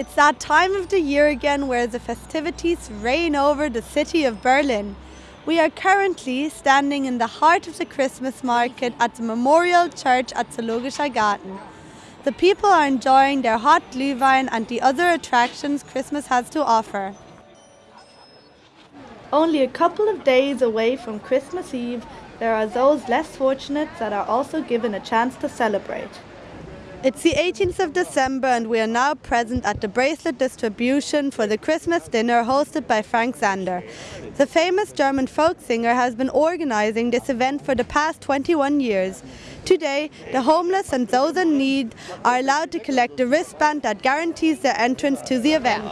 It's that time of the year again where the festivities reign over the city of Berlin. We are currently standing in the heart of the Christmas market at the Memorial Church at Zoologischer Garten. The people are enjoying their hot Glühwein and the other attractions Christmas has to offer. Only a couple of days away from Christmas Eve, there are those less fortunate that are also given a chance to celebrate. It's the 18th of December and we are now present at the bracelet distribution for the Christmas dinner hosted by Frank Zander. The famous German folk singer has been organizing this event for the past 21 years. Today, the homeless and those in need are allowed to collect a wristband that guarantees their entrance to the event.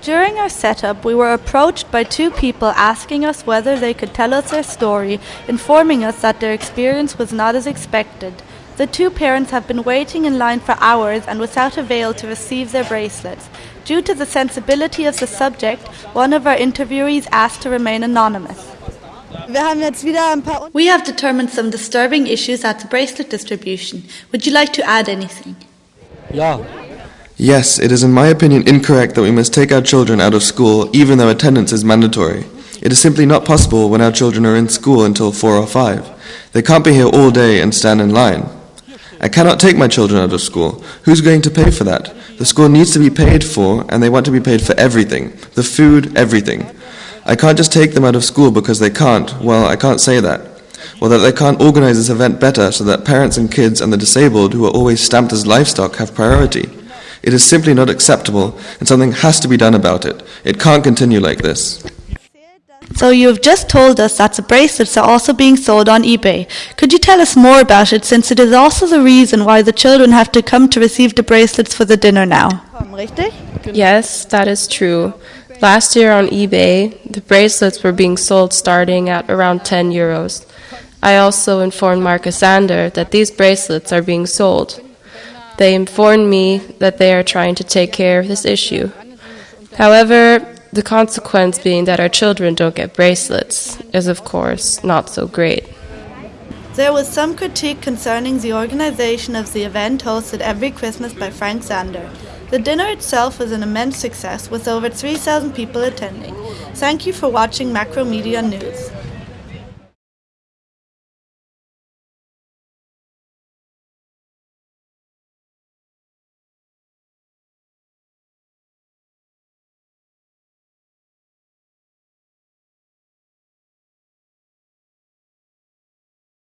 During our setup, we were approached by two people asking us whether they could tell us their story, informing us that their experience was not as expected. The two parents have been waiting in line for hours and without avail to receive their bracelets. Due to the sensibility of the subject, one of our interviewees asked to remain anonymous. We have determined some disturbing issues at the bracelet distribution. Would you like to add anything? Ja, Yes, it is in my opinion incorrect that we must take our children out of school even though attendance is mandatory. It is simply not possible when our children are in school until 4 or 5. They can't be here all day and stand in line. I cannot take my children out of school. Who's going to pay for that? The school needs to be paid for, and they want to be paid for everything the food, everything. I can't just take them out of school because they can't. Well, I can't say that. Well, that they can't organize this event better so that parents and kids and the disabled who are always stamped as livestock have priority. It is simply not acceptable, and something has to be done about it. It can't continue like this. So you have just told us that the bracelets are also being sold on eBay. Could you tell us more about it since it is also the reason why the children have to come to receive the bracelets for the dinner now? Yes, that is true. Last year on eBay, the bracelets were being sold starting at around 10 euros. I also informed Marcus Zander that these bracelets are being sold. They informed me that they are trying to take care of this issue. However, the consequence being that our children don't get bracelets is, of course, not so great. There was some critique concerning the organization of the event hosted every Christmas by Frank Zander. The dinner itself was an immense success with over 3,000 people attending. Thank you for watching Macromedia News.